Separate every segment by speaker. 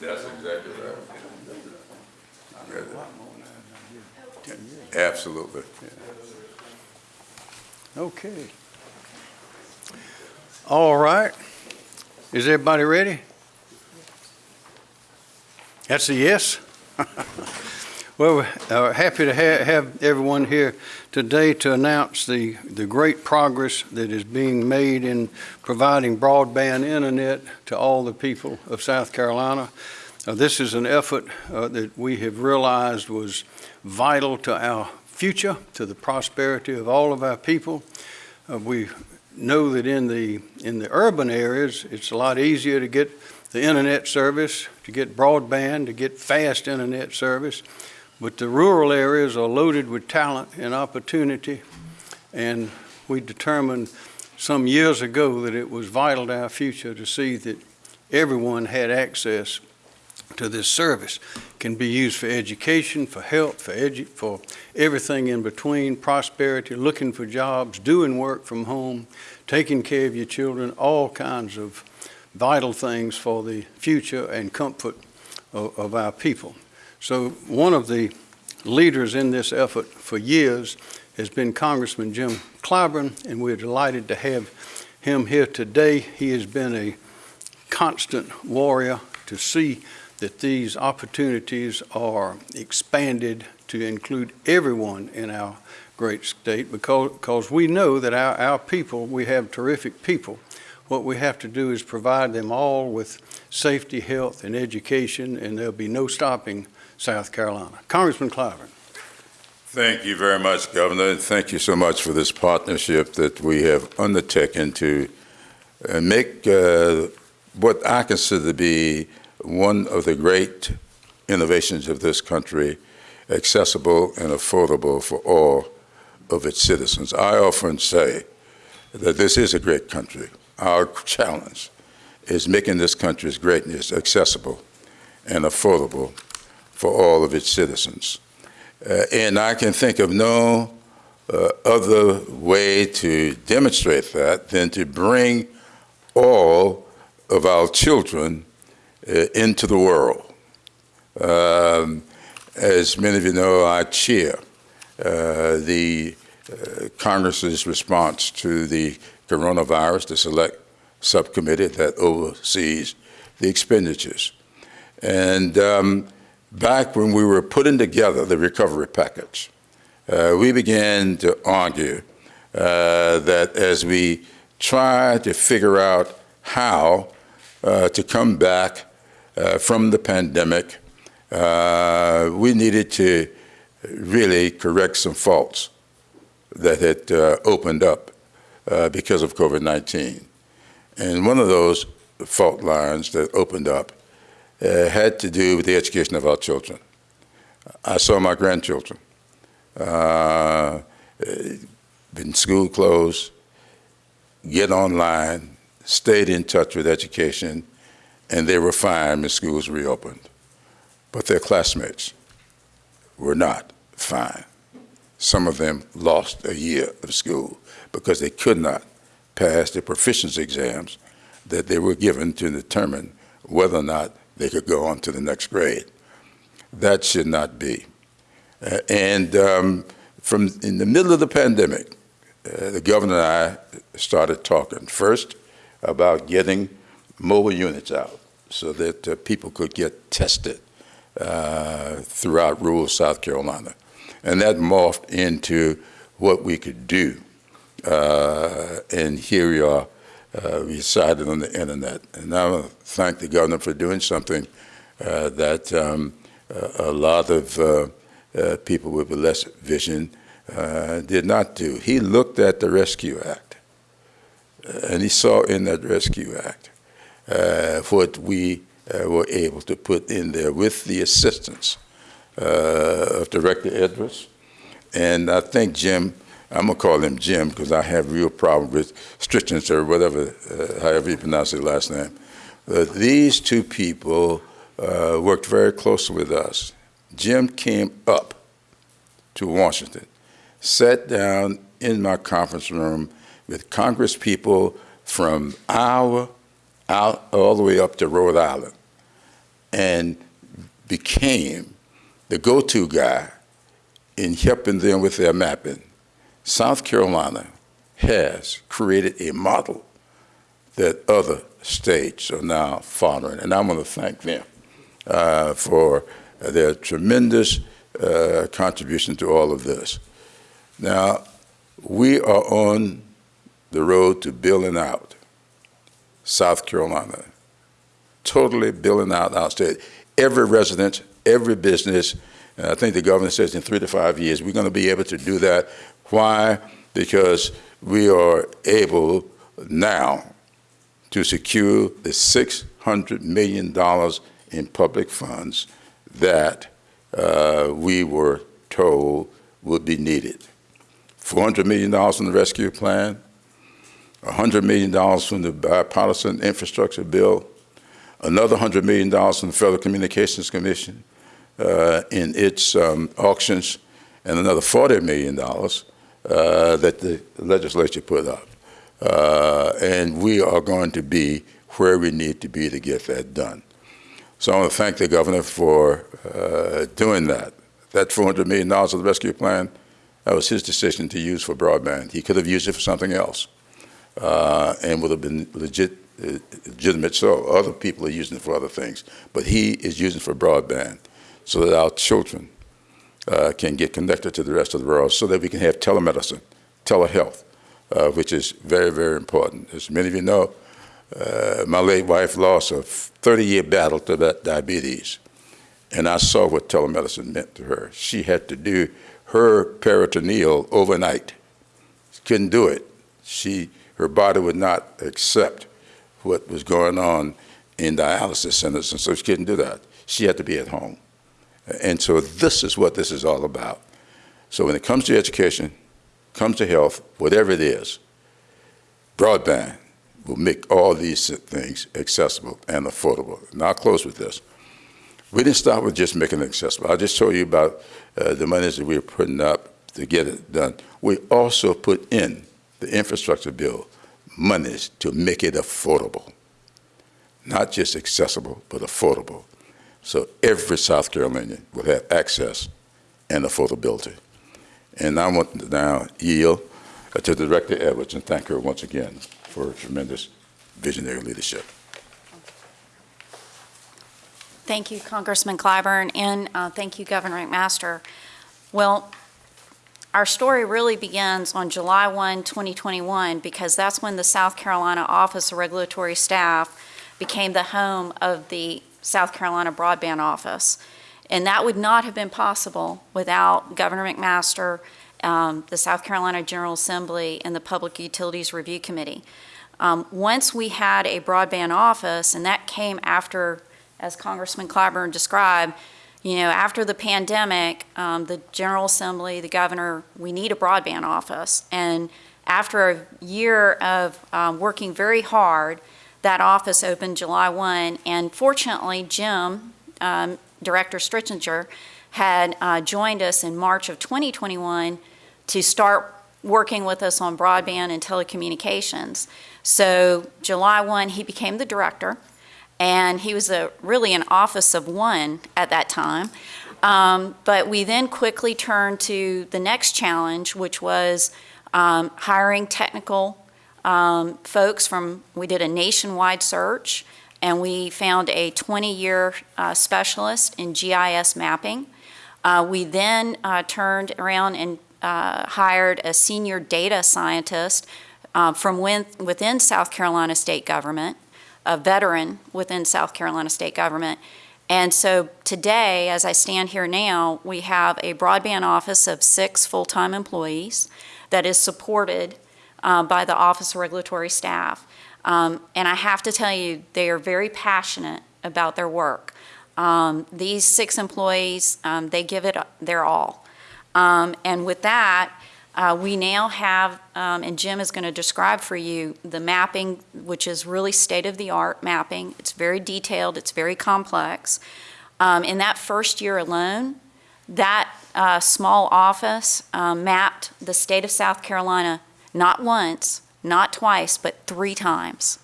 Speaker 1: That's exactly right. Absolutely.
Speaker 2: Okay. All right. Is everybody ready? That's a yes? Well, we're happy to ha- have everyone here today to announce the, the great progress that is being made in providing broadband internet to all the people of South Carolina. Uh, This is an effort uh, that we have realized was vital to our future, to the prosperity of all of our people. Uh, We know that in the, in the urban areas, it's a lot easier to get the internet service, to get broadband, to get fast internet service. But the rural areas are loaded with talent and opportunity. And we determined some years ago that it was vital to our future to see that everyone had access to this service. Can be used for education, for health, for edu, for everything in between, prosperity, looking for jobs, doing work from home, taking care of your children, all kinds of vital things for the future and comfort of, of our people. So one of the leaders in this effort for years has been Congressman Jim Clyburn, and we're delighted to have him here today. He has been a constant warrior to see that these opportunities are expanded to include everyone in our great state because, because we know that our, our people, we have terrific people. What we have to do is provide them all with safety, health, and education, and there'll be no stopping South Carolina. Congressman Clyburn.
Speaker 1: Thank you very much, Governor, thank you so much for this partnership that we have undertaken to uh, make uh, what I consider to be one of the great innovations of this country accessible and affordable for all of its citizens. I often say that this is a great country. Our challenge is making this country's greatness accessible and affordable for all of its citizens. Uh, and I can think of no uh, other way to demonstrate that than to bring all of our children uh, into the world. Um, as many of you know, I chair uh, the uh, Congress's response to the coronavirus, the select subcommittee that oversees the expenditures. And um, back when we were putting together the recovery package, uh, we began to argue uh, that as we try to figure out how uh, to come back uh, from the pandemic, uh, we needed to really correct some faults that had uh, opened up because of COVID-19. And one of those fault lines that opened up uh, had to do with the education of our children. I saw my grandchildren. Uh, been school closed, get online, stayed in touch with education, and they were fine when schools reopened. But their classmates were not fine. Some of them lost a year of school because they could not pass the proficiency exams that they were given to determine whether or not they could go on to the next grade. That should not be. Uh, and um, from in the middle of the pandemic, uh, the governor and I started talking first about getting mobile units out so that uh, people could get tested uh, throughout rural South Carolina. And that morphed into what we could do. Uh, and here we are uh, we decided on the internet. And I want to thank the governor for doing something uh, that um, a lot of uh, uh, people with less vision uh, did not do. He looked at the Rescue Act, and he saw in that Rescue Act what we were able to put in there with the assistance of Director Edwards. And I think Jim I'm gonna call him Jim because I have real problem with Strickland or whatever, uh, however you pronounce his last name. Uh, these two people uh, worked very closely with us. Jim came up to Washington, sat down in my conference room with Congress people from Iowa out all the way up to Rhode Island and became the go-to guy in helping them with their mapping. South Carolina has created a model that other states are now following, and I want to thank them uh, for their tremendous uh, contribution to all of this. Now, we are on the road to building out South Carolina, totally building out our state. Every resident, every business, and I think the governor says in three to five years, we're going to be able to do that. Why? Because we are able now to secure the $600 million in public funds that uh, we were told would be needed. $400 million from the rescue plan, $100 million from the bipartisan infrastructure bill, another $100 million from the Federal Communications Commission uh, in its um, auctions, and another $40 million uh, that the legislature put up. Uh, and we are going to be where we need to be to get that done. So I want to thank the governor for uh, doing that. That $400 million of the rescue plan, that was his decision to use for broadband. He could have used it for something else uh, and would have been legit, legitimate. So other people are using it for other things. But he is using it for broadband so that our children uh, can get connected to the rest of the world so that we can have telemedicine, telehealth, uh, which is very, very important. As many of you know, uh, my late wife lost a 30-year battle to that diabetes, and I saw what telemedicine meant to her. She had to do her peritoneal overnight. She couldn't do it. She, her body would not accept what was going on in dialysis centers, and so she couldn't do that. She had to be at home. And so this is what this is all about. So when it comes to education, comes to health, whatever it is, broadband will make all these things accessible and affordable. And I'll close with this. We didn't start with just making it accessible. I'll just show you about uh, the monies that we are putting up to get it done. We also put in the infrastructure bill monies to make it affordable. Not just accessible, but affordable. So every South Carolinian will have access and affordability. And I want to now yield to Director Edwards and thank her once again for her tremendous visionary leadership.
Speaker 3: Thank you, Congressman Clyburn, and uh, thank you, Governor McMaster. Well, our story really begins on July 1, 2021, because that's when the South Carolina Office of Regulatory Staff became the home of the South Carolina Broadband Office. And that would not have been possible without Governor McMaster, um, the South Carolina General Assembly, and the Public Utilities Review Committee. Um, once we had a broadband office, and that came after, as Congressman Clyburn described, you know, after the pandemic, um, the General Assembly, the governor, we need a broadband office. And after a year of um, working very hard, that office opened July 1, and fortunately, Jim, um, Director Stritzinger, had uh, joined us in March of 2021 to start working with us on broadband and telecommunications. So July 1, he became the director, and he was a, really an office of one at that time. Um, but we then quickly turned to the next challenge, which was um, hiring technical um, folks from, we did a nationwide search, and we found a 20-year uh, specialist in GIS mapping. Uh, we then uh, turned around and uh, hired a senior data scientist uh, from win- within South Carolina state government, a veteran within South Carolina state government. And so today, as I stand here now, we have a broadband office of six full-time employees that is supported uh, by the Office of Regulatory Staff. Um, and I have to tell you, they are very passionate about their work. Um, these six employees, um, they give it their all. Um, and with that, uh, we now have, um, and Jim is going to describe for you, the mapping, which is really state-of-the-art mapping. It's very detailed, it's very complex. Um, in that first year alone, that uh, small office mapped the state of South Carolina not once, not twice, but three times.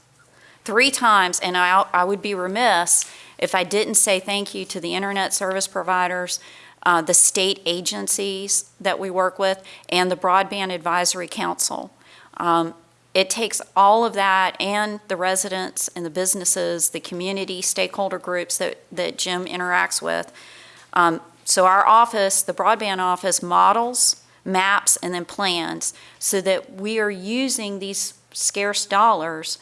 Speaker 3: three times, and I, I would be remiss if I didn't say thank you to the internet service providers, uh, the state agencies that we work with, and the Broadband Advisory Council. Um, it takes all of that and the residents and the businesses, the community stakeholder groups that, that Jim interacts with. Um, so our office, the broadband office, models, maps, and then plans so that we are using these scarce dollars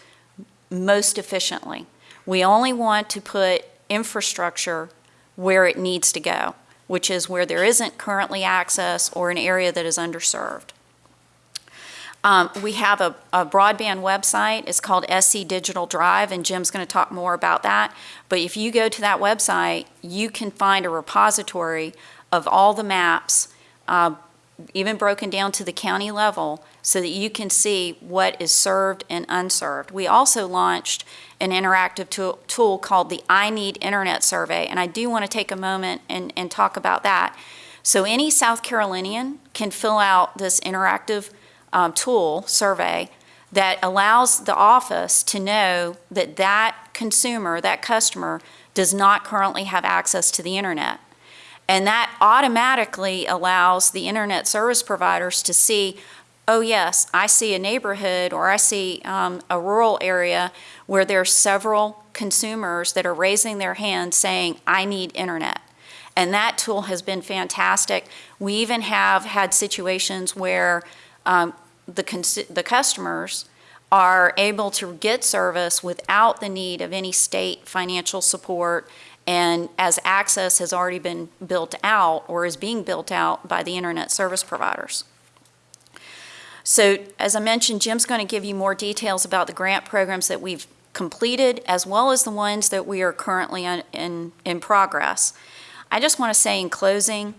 Speaker 3: most efficiently. We only want to put infrastructure where it needs to go, which is where there isn't currently access or an area that is underserved. Um, we have a, a broadband website. It's called SC Digital Drive, and Jim's going to talk more about that. But if you go to that website, you can find a repository of all the maps, uh, even broken down to the county level, so that you can see what is served and unserved. We also launched an interactive tool, called the I Need Internet Survey, and I do want to take a moment and, and talk about that. So any South Carolinian can fill out this interactive um, tool, survey, that allows the office to know that that consumer, that customer, does not currently have access to the internet. And that automatically allows the internet service providers to see, oh yes, I see a neighborhood or I see um, a rural area where there's several consumers that are raising their hand saying, I need internet. And that tool has been fantastic. We even have had situations where um, the, the customers are able to get service without the need of any state financial support and as access has already been built out or is being built out by the internet service providers. So as I mentioned, Jim's going to give you more details about the grant programs that we've completed as well as the ones that we are currently in, in, in progress. I just want to say in closing,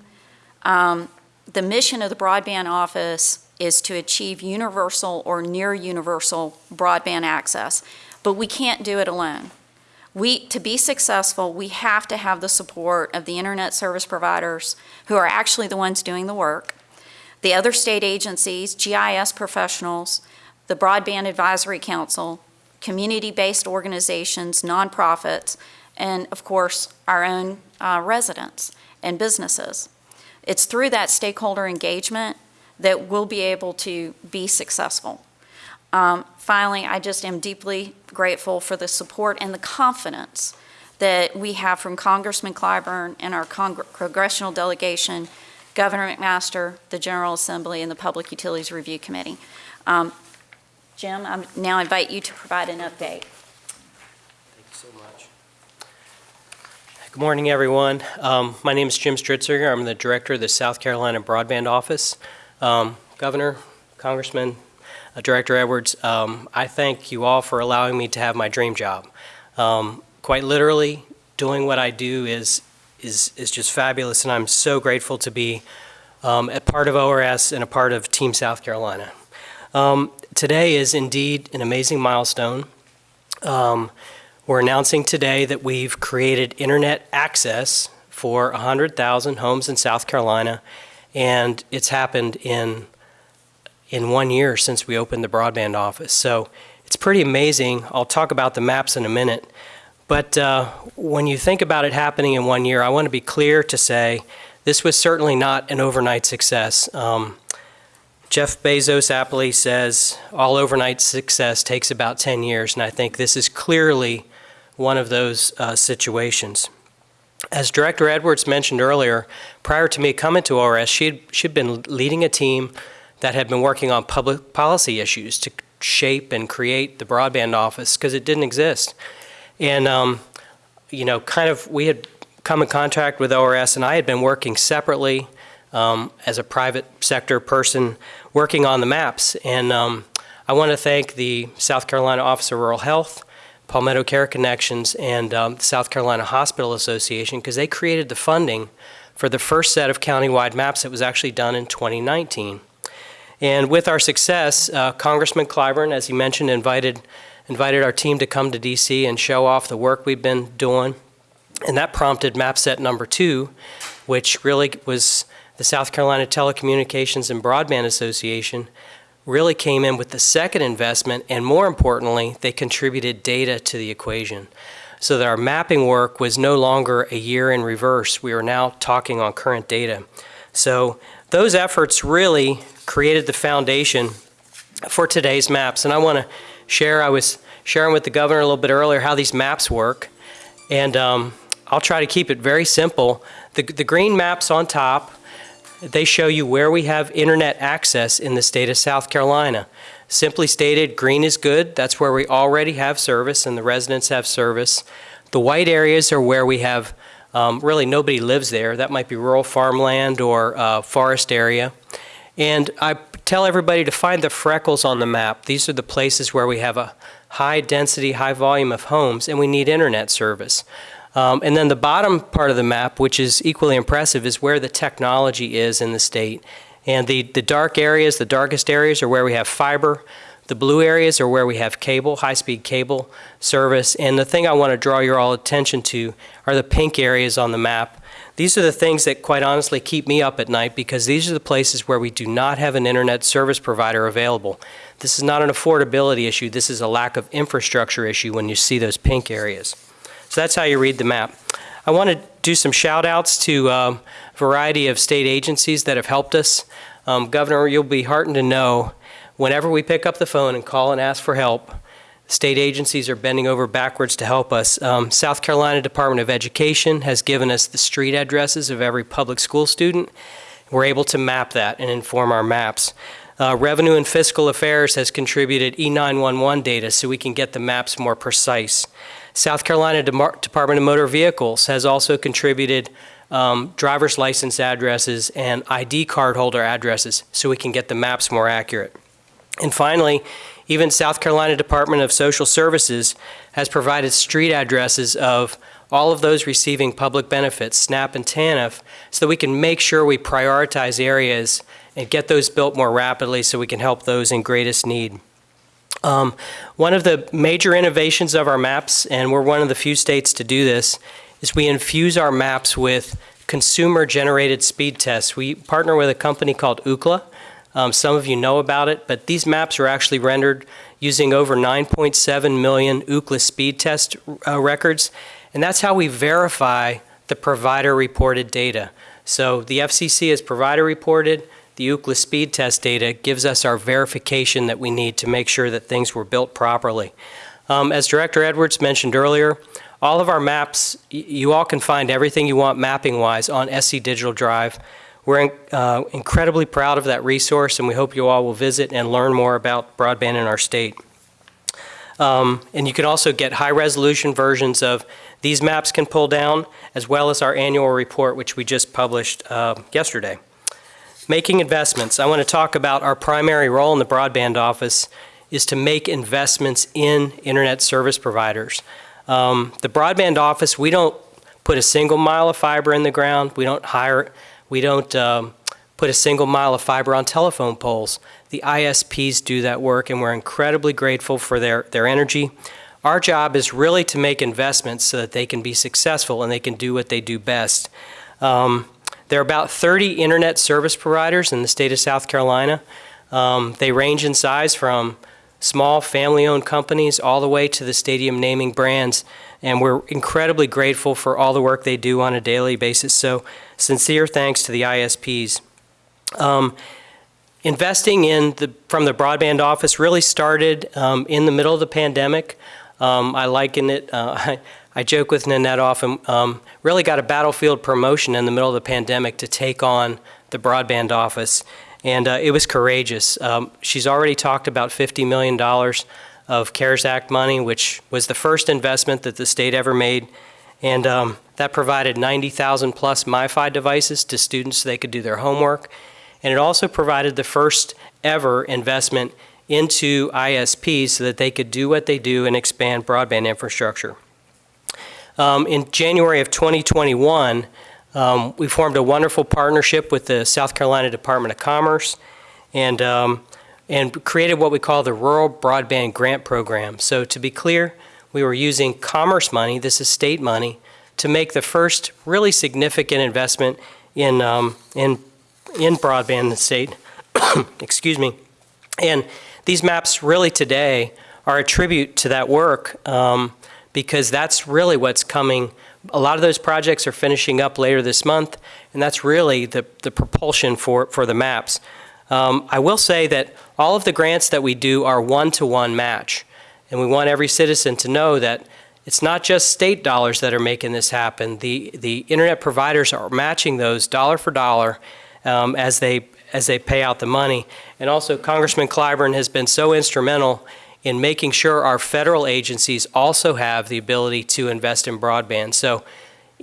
Speaker 3: um, the mission of the broadband office is to achieve universal or near universal broadband access, but we can't do it alone. We, to be successful, we have to have the support of the internet service providers who are actually the ones doing the work, the other state agencies, GIS professionals, the Broadband Advisory Council, community-based organizations, nonprofits, and of course, our own uh, residents and businesses. It's through that stakeholder engagement that we'll be able to be successful. Um, finally, I just am deeply grateful for the support and the confidence that we have from Congressman Clyburn and our Cong- congressional delegation, Governor McMaster, the General Assembly, and the Public Utilities Review Committee. Um, Jim, I now invite you to provide an update.
Speaker 4: Thank you so much. Good morning, everyone. Um, My name is Jim Stritzinger. I'm the Director of the South Carolina Broadband Office. Um, Governor, Congressman, uh, Director Edwards, um, I thank you all for allowing me to have my dream job. Um, Quite literally, doing what I do is, is, is just fabulous, and I'm so grateful to be um, a part of ORS and a part of Team South Carolina. Um, Today is indeed an amazing milestone. Um, We're announcing today that we've created internet access for 100,000 homes in South Carolina, and it's happened in in one year since we opened the broadband office. So it's pretty amazing. I'll talk about the maps in a minute. But uh, when you think about it happening in one year, I want to be clear to say this was certainly not an overnight success. Um, Jeff Bezos aptly says all overnight success takes about 10 years, and I think this is clearly one of those uh, situations. As Director Edwards mentioned earlier, prior to me coming to ORS, she'd, she'd been leading a team that had been working on public policy issues to shape and create the broadband office because it didn't exist. And, um, you know, kind of, we had come in contact with ORS, and I had been working separately um, as a private sector person working on the maps. And um, I want to thank the South Carolina Office of Rural Health, Palmetto Care Connections, and um, the South Carolina Hospital Association because they created the funding for the first set of countywide maps that was actually done in 2019. And with our success, uh, Congressman Clyburn, as he mentioned, invited, invited our team to come to DC and show off the work we've been doing. And that prompted map set number two, which really was the South Carolina Telecommunications and Broadband Association really came in with the second investment, and more importantly, they contributed data to the equation. So that our mapping work was no longer a year in reverse. We are now talking on current data. So those efforts really created the foundation for today's maps. And I want to share, I was sharing with the governor a little bit earlier how these maps work. And um, I'll try to keep it very simple. The, the green maps on top, they show you where we have internet access in the state of South Carolina. Simply stated, green is good. That's where we already have service and the residents have service. The white areas are where we have um, really nobody lives there. That might be rural farmland or uh, forest area. And I tell everybody to find the freckles on the map. These are the places where we have a high density, high volume of homes and we need internet service. Um, and then the bottom part of the map, which is equally impressive, is where the technology is in the state. And the, the dark areas, the darkest areas are where we have fiber. The blue areas are where we have cable, high-speed cable service. And the thing I want to draw your all attention to are the pink areas on the map. These are the things that quite honestly keep me up at night because these are the places where we do not have an internet service provider available. This is not an affordability issue. This is a lack of infrastructure issue when you see those pink areas. So that's how you read the map. I want to do some shout outs to um, a variety of state agencies that have helped us. Um, Governor, you'll be heartened to know whenever we pick up the phone and call and ask for help, state agencies are bending over backwards to help us. Um, South Carolina Department of Education has given us the street addresses of every public school student. We're able to map that and inform our maps. Uh, Revenue and Fiscal Affairs has contributed E911 data so we can get the maps more precise. South Carolina Demar Department of Motor Vehicles has also contributed um, driver's license addresses and ID card holder addresses so we can get the maps more accurate. And finally, even South Carolina Department of Social Services has provided street addresses of all of those receiving public benefits, SNAP and TANF, so that we can make sure we prioritize areas and get those built more rapidly so we can help those in greatest need. Um, one of the major innovations of our maps, and we're one of the few states to do this, is we infuse our maps with consumer-generated speed tests. We partner with a company called Ookla. Um, some of you know about it, but these maps are actually rendered using over 9.7 million Ookla speed test uh, records, and that's how we verify the provider-reported data. So the FCC is provider-reported, the Ookla speed test data gives us our verification that we need to make sure that things were built properly. Um, as Director Edwards mentioned earlier, all of our maps, you all can find everything you want mapping-wise on SC Digital Drive. We're uh, incredibly proud of that resource, and we hope you all will visit and learn more about broadband in our state. Um, and you can also get high-resolution versions of these maps can pull down, as well as our annual report, which we just published uh, yesterday. Making investments. I want to talk about our primary role in the broadband office is to make investments in internet service providers. Um, the broadband office, we don't put a single mile of fiber in the ground. We don't hire, we don't um, put a single mile of fiber on telephone poles. The ISPs do that work, and we're incredibly grateful for their, their energy. Our job is really to make investments so that they can be successful and they can do what they do best. Um, there are about 30 internet service providers in the state of South Carolina. Um, they range in size from small family-owned companies all the way to the stadium naming brands. And we're incredibly grateful for all the work they do on a daily basis. So sincere thanks to the ISPs. Um, investing in the, from the broadband office really started um, in the middle of the pandemic. Um, I liken it, uh, I, I joke with Nanette often, um, really got a battlefield promotion in the middle of the pandemic to take on the broadband office. And uh, it was courageous. Um, she's already talked about $50 million of CARES Act money, which was the first investment that the state ever made. And um, that provided 90,000 plus MiFi devices to students so they could do their homework. And it also provided the first ever investment into ISPs so that they could do what they do and expand broadband infrastructure. Um, in January of 2021, um, we formed a wonderful partnership with the South Carolina Department of Commerce and, um, and created what we call the Rural Broadband Grant Program. So to be clear, we were using commerce money, this is state money, to make the first really significant investment in, um, in, in broadband in the state. Excuse me. And these maps really today are a tribute to that work um, because that's really what's coming. A lot of those projects are finishing up later this month, and that's really the, the propulsion for, for the maps. Um, I will say that all of the grants that we do are one-to-one match, and we want every citizen to know that it's not just state dollars that are making this happen. The, the internet providers are matching those dollar for dollar um, as they as they pay out the money. And also, Congressman Clyburn has been so instrumental in making sure our federal agencies also have the ability to invest in broadband. So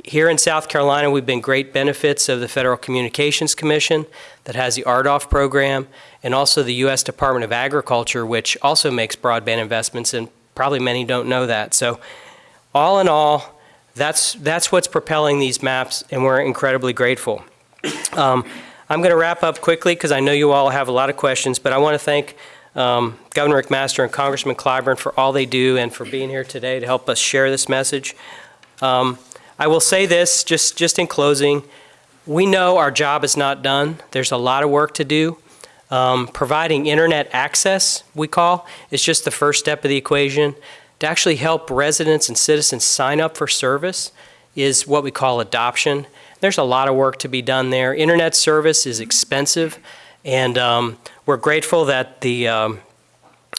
Speaker 4: here in South Carolina, we've been great benefits of the Federal Communications Commission that has the RDOF program, and also the U.S. Department of Agriculture, which also makes broadband investments, and probably many don't know that. So all in all, that's, that's what's propelling these maps, and we're incredibly grateful. Um, I'm going to wrap up quickly because I know you all have a lot of questions, but I want to thank um, Governor McMaster and Congressman Clyburn for all they do and for being here today to help us share this message. Um, I will say this, just, just in closing, we know our job is not done. There's a lot of work to do. Um, providing internet access, we call, is just the first step of the equation. To actually help residents and citizens sign up for service is what we call adoption. There's a lot of work to be done there. Internet service is expensive, and um, we're grateful that the um,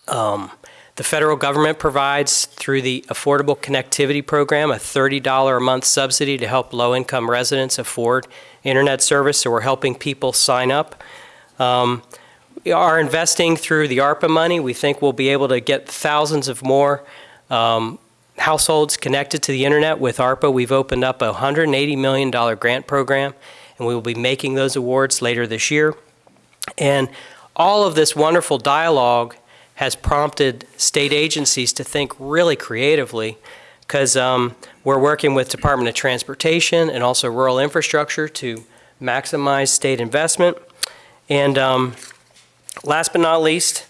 Speaker 4: um, the federal government provides through the Affordable Connectivity Program a $30 a month subsidy to help low-income residents afford internet service. So we're helping people sign up. Um, are investing through the ARPA money. We think we'll be able to get thousands of more um, households connected to the internet with ARPA. We've opened up a $180 million grant program, and we will be making those awards later this year. And all of this wonderful dialogue has prompted state agencies to think really creatively because um, we're working with Department of Transportation and also rural infrastructure to maximize state investment. And um, last but not least,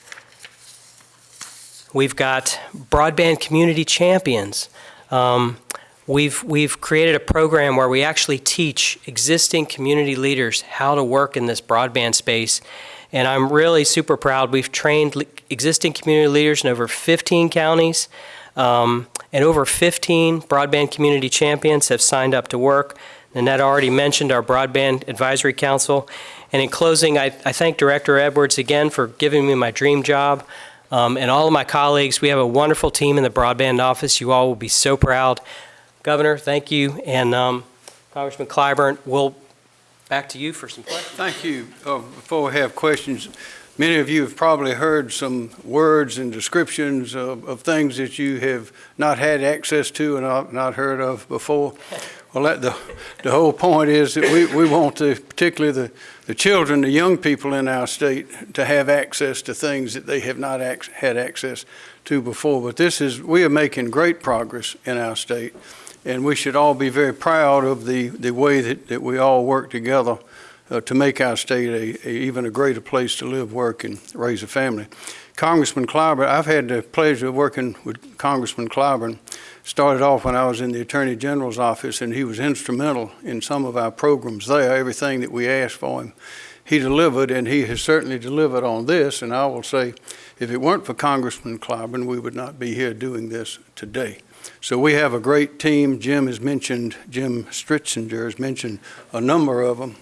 Speaker 4: We've got broadband community champions. Um, we've, we've created a program where we actually teach existing community leaders how to work in this broadband space. And I'm really super proud. We've trained existing community leaders in over 15 counties, um, and over 15 broadband community champions have signed up to work. Nanette already mentioned our Broadband Advisory Council. And in closing, I, I thank Director Edwards again for giving me my dream job um, and all of my colleagues. We have a wonderful team in the broadband office. You all will be so proud. Governor, thank you. And um, Congressman Clyburn, we'll back to you for some questions.
Speaker 2: Thank you. Uh, Before we have questions, many of you have probably heard some words and descriptions of, of things that you have not had access to and not heard of before. Well, that, the, the whole point is that we, we want to, particularly the, the children, the young people in our state, to have access to things that they have not ac had access to before. But this is, we are making great progress in our state, and we should all be very proud of the, the way that, that we all work together uh, to make our state a, a, even a greater place to live, work, and raise a family. Congressman Clyburn, I've had the pleasure of working with Congressman Clyburn started off when I was in the Attorney General's office, and he was instrumental in some of our programs there. Everything that we asked for him, he delivered, and he has certainly delivered on this. And I will say, if it weren't for Congressman Clyburn, we would not be here doing this today. So we have a great team. Jim has mentioned, Jim Stritzinger has mentioned a number of them.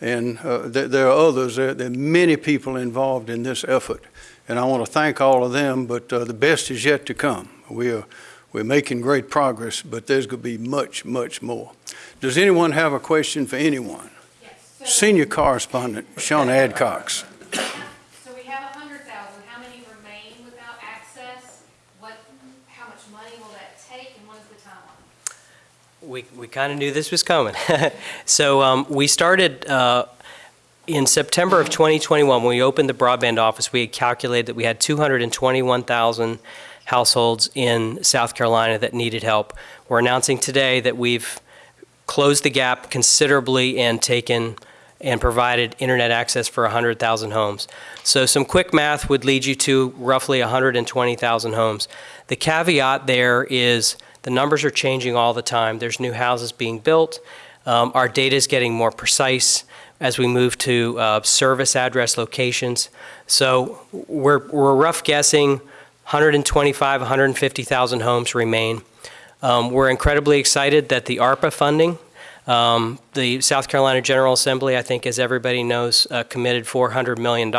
Speaker 2: And uh, th there are others. There, there, are many people involved in this effort. And I want to thank all of them, but uh, the best is yet to come. We are we're making great progress, but there's going to be much, much more. Does anyone have a question for anyone?
Speaker 5: Yes. So-
Speaker 2: Senior correspondent Sean Adcox.
Speaker 5: So we have a hundred thousand, how many remain without access? What, how much money will that take, and what is the timeline?
Speaker 4: We, we kind of knew this was coming. so um, we started uh, in September of 2021, when we opened the broadband office, we had calculated that we had 221,000 households in South Carolina that needed help. We're announcing today that we've closed the gap considerably and taken and provided internet access for 100,000 homes. So some quick math would lead you to roughly 120,000 homes. The caveat there is the numbers are changing all the time. There's new houses being built. Um, our data is getting more precise. as we move to uh, service address locations. So we're, we're rough guessing 125, 150,000 homes remain. Um, We're incredibly excited that the ARPA funding, um, the South Carolina General Assembly, I think as everybody knows, uh, committed $400 million.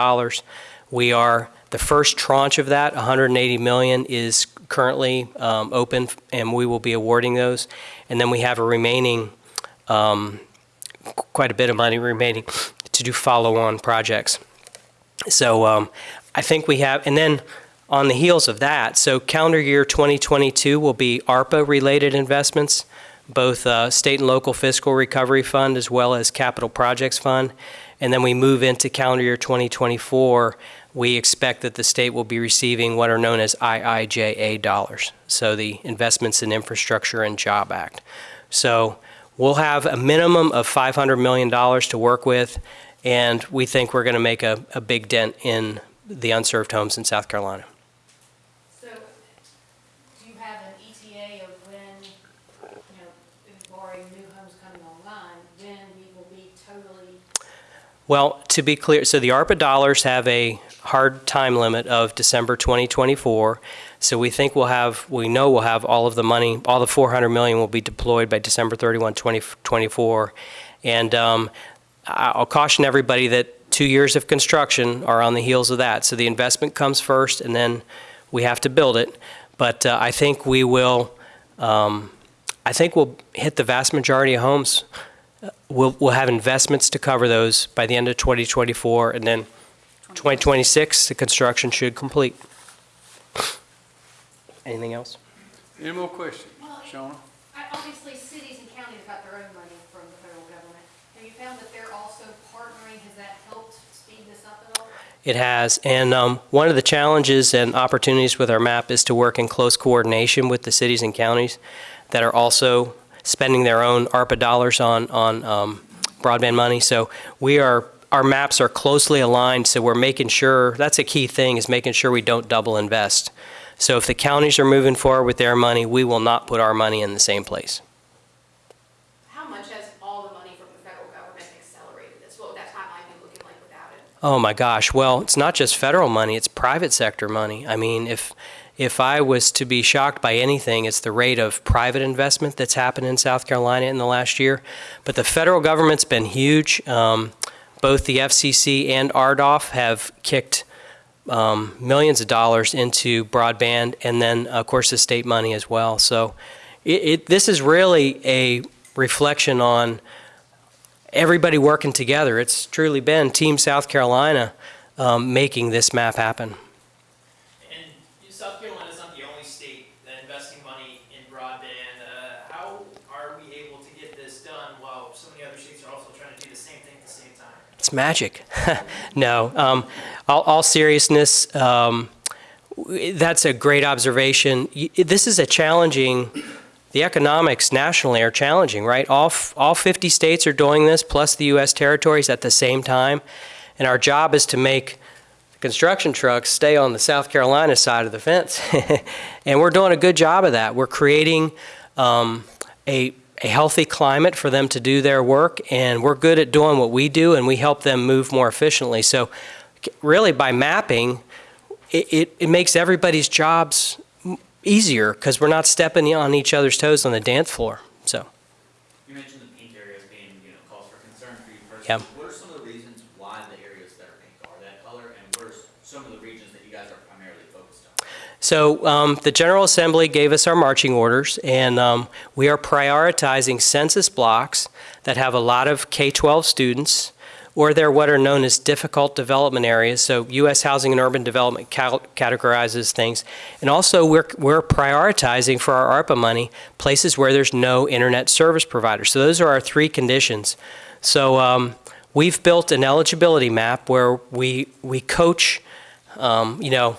Speaker 4: We are, the first tranche of that, 180 million, is currently um, open, and we will be awarding those. And then we have a remaining, um, quite a bit of money remaining to do follow-on projects. So um, I think we have, and then on the heels of that, so calendar year 2022 will be ARPA-related investments, both uh, state and local fiscal recovery fund as well as capital projects fund. And then we move into calendar year 2024, we expect that the state will be receiving what are known as IIJA dollars, so the Investments in Infrastructure and Job Act. So we'll have a minimum of $500 million to work with, and we think we're going to make a, a big dent in the unserved homes in South Carolina.
Speaker 5: So, do you have an ETA of when, you know, barring new homes coming online, when we will be totally,
Speaker 4: Well, to be clear, so the ARPA dollars have a hard time limit of December 2024. So we think we'll have, we know we'll have all of the money, all the 400 million will be deployed by December 31, 2024. And um, I'll caution everybody that two years of construction are on the heels of that. So the investment comes first, and then we have to build it. But uh, I think we will, um, I think we'll hit the vast majority of homes We'll, we'll have investments to cover those by the end of 2024, and then 2026, the construction should complete. Anything else?
Speaker 2: Any more questions?
Speaker 5: Well,
Speaker 2: Shawna?
Speaker 5: Obviously, cities and counties got their own money from the federal government. Have you found that they're also partnering? Has that helped speed this up at all?
Speaker 4: It has, and um, one of the challenges and opportunities with our map is to work in close coordination with the cities and counties that are also spending their own ARPA dollars on, on um, broadband money. So we are, our maps are closely aligned, so we're making sure, that's a key thing, is making sure we don't double invest. So if the counties are moving forward with their money, we will not put our money in the same place.
Speaker 6: How much has all the money from the federal government accelerated this? What would that timeline be looking like without it?
Speaker 4: Oh my gosh. Well, it's not just federal money, it's private sector money. I mean, if if I was to be shocked by anything, it's the rate of private investment that's happened in South Carolina in the last year. But the federal government's been huge. Um, both the FCC and RDOF have kicked um, millions of dollars into broadband, and then, of course, the state money as well. So it, it, this is really a reflection on everybody working together. It's truly been Team South Carolina um, making this map happen.
Speaker 7: South Carolina is not the only state investing money in broadband. Uh, how are we able to get this done while so many other states are also trying to do the same thing at the same time?
Speaker 4: It's magic. no, um, all, all seriousness, um, that's a great observation. This is a challenging. The economics nationally are challenging, right? All all 50 states are doing this, plus the U.S. territories at the same time, and our job is to make construction trucks stay on the South Carolina side of the fence, and we're doing a good job of that. We're creating um, a a healthy climate for them to do their work, and we're good at doing what we do, and we help them move more efficiently. So, really, by mapping, it, it, it makes everybody's jobs easier because we're not stepping on each other's toes on the dance floor. So,
Speaker 7: You mentioned the pink areas being, you know, cause for concern for you personally. What are some of the reasons why the areas that are pink are that color, and what are s- some of the regions that you guys are primarily focused on?
Speaker 4: So um, the General Assembly gave us our marching orders, and um, we are prioritizing census blocks that have a lot of K 12 students. Or they're what are known as difficult development areas. So, U.S. Housing and Urban Development categorizes things. And also, we're, we're prioritizing for our ARPA money places where there's no internet service provider. So, those are our three conditions. So, um, we've built an eligibility map where we, we coach, um, you know,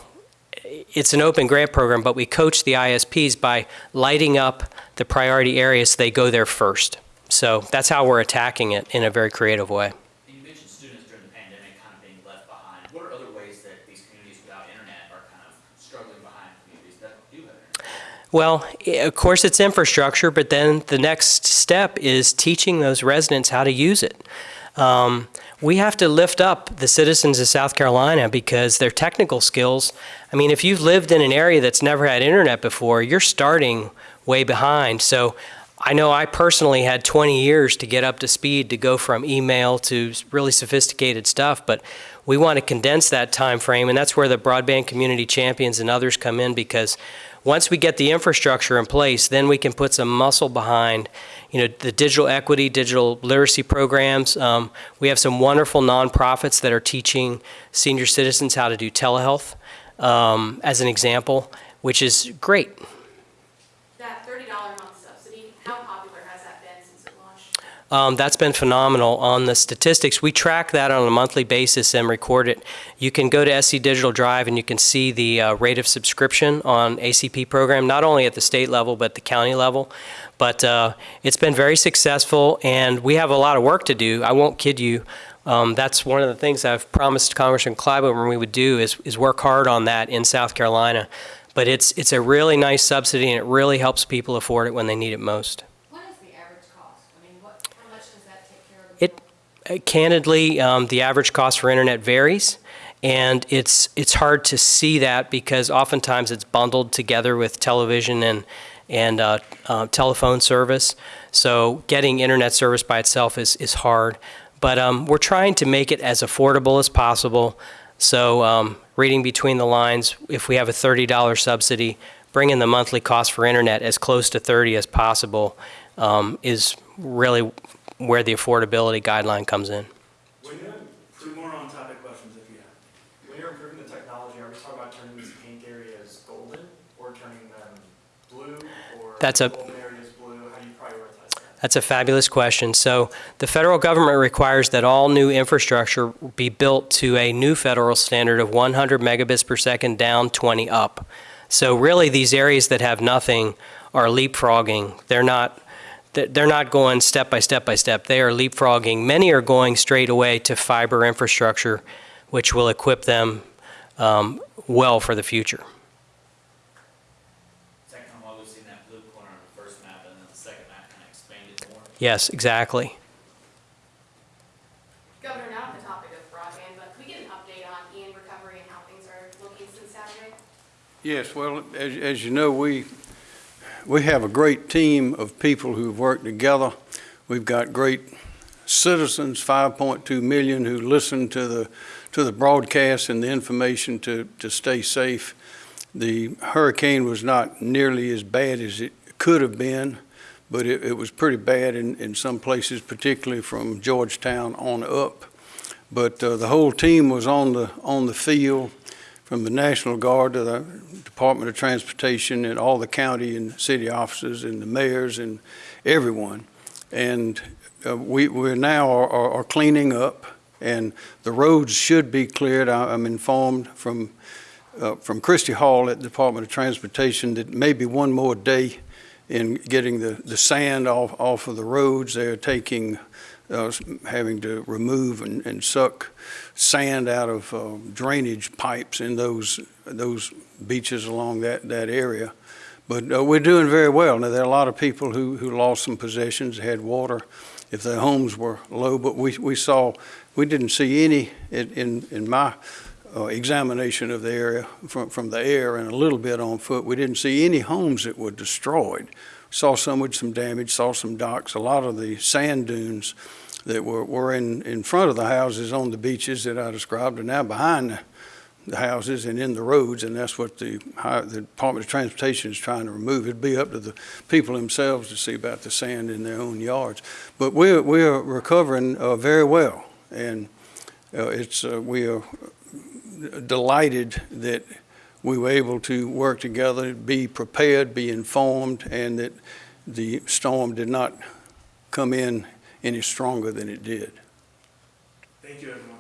Speaker 4: it's an open grant program, but we coach the ISPs by lighting up the priority areas so they go there first. So that's how we're attacking it in a very creative way.
Speaker 7: You mentioned students during the pandemic kind of being left behind. What are other ways that these communities without internet are kind of struggling behind communities that do have internet?
Speaker 4: Well, of course, it's infrastructure, but then the next step is teaching those residents how to use it. Um, we have to lift up the citizens of South Carolina because their technical skills. I mean, if you've lived in an area that's never had internet before, you're starting way behind. So I know I personally had 20 years to get up to speed to go from email to really sophisticated stuff, but we want to condense that time frame, and that's where the broadband community champions and others come in because once we get the infrastructure in place, then we can put some muscle behind, you know, the digital equity, digital literacy programs. Um, we have some wonderful nonprofits that are teaching senior citizens how to do telehealth, um, as an example, which is great.
Speaker 6: That thirty dollar a month subsidy, how popular has that been since it launched?
Speaker 4: Um, that's been phenomenal. On the statistics, we track that on a monthly basis and record it. You can go to SC Digital Drive and you can see the uh, rate of subscription on ACP program, not only at the state level but the county level. But uh, it's been very successful, and we have a lot of work to do. I won't kid you. Um, that's one of the things I've promised Congressman Clyburn we would do is, is work hard on that in South Carolina. But it's it's a really nice subsidy, and it really helps people afford it when they need it most.
Speaker 5: What is the average cost? I mean, what, how much does that take care of? the
Speaker 4: It- Uh, Candidly, um, the average cost for internet varies, and it's it's hard to see that because oftentimes it's bundled together with television and and uh, uh, telephone service. So getting internet service by itself is is hard, but um, we're trying to make it as affordable as possible. So um, reading between the lines, if we have a $30 subsidy, bringing the monthly cost for internet as close to 30 as possible um, is really where the affordability guideline comes in.
Speaker 8: When you're, two more on topic questions if you have. When you're improving the technology, are we talking about turning these pink areas golden or turning them blue or
Speaker 4: That's a-
Speaker 8: golden areas blue? How do you prioritize that?
Speaker 4: That's a fabulous question. So the federal government requires that all new infrastructure be built to a new federal standard of 100 megabits per second down, 20 up. So really, these areas that have nothing are leapfrogging. They're not. They're not going step by step by step. They are leapfrogging. Many are going straight away to fiber infrastructure, which will equip them um, well for the future.
Speaker 9: Second time while we've seen that blue corner on the first map, and then the second map kind of expanded more.
Speaker 4: Yes, exactly.
Speaker 6: Governor, not on the topic of broadband, but can we get an update on Ian recovery and how things are looking since Saturday?
Speaker 2: Yes, well, as, as you know, we, we have a great team of people who've worked together. We've got great citizens, 5.2 million, who listen to the, to the broadcast and the information to, to stay safe. The hurricane was not nearly as bad as it could have been, but it, it was pretty bad in, in some places, particularly from Georgetown on up. But uh, the whole team was on the, on the field, from the National Guard to the Department of Transportation and all the county and city offices and the mayors and everyone. And uh, we, we're now are, are are cleaning up and the roads should be cleared. I- I'm informed from, uh, from Christy Hall at the Department of Transportation that maybe one more day in getting the, the sand off, off of the roads. They're taking, uh, having to remove and, and suck sand out of uh, drainage pipes in those, those beaches along that, that area. But uh, we're doing very well. Now, there are a lot of people who, who lost some possessions, had water, if their homes were low, but we, we saw, we didn't see any, in, in, my uh, examination of the area from, from the air and a little bit on foot, we didn't see any homes that were destroyed. Saw some with some damage, saw some docks, a lot of the sand dunes that were, were in, in front of the houses on the beaches that I described are now behind the, houses and in the roads, and that's what the, the Department of Transportation is trying to remove. It'd be up to the people themselves to see about the sand in their own yards. But we're, we're recovering uh, very well, and uh, it's, uh, we are delighted that we were able to work together, be prepared, be informed, and that the storm did not come in any stronger than it did.
Speaker 8: Thank you, everyone.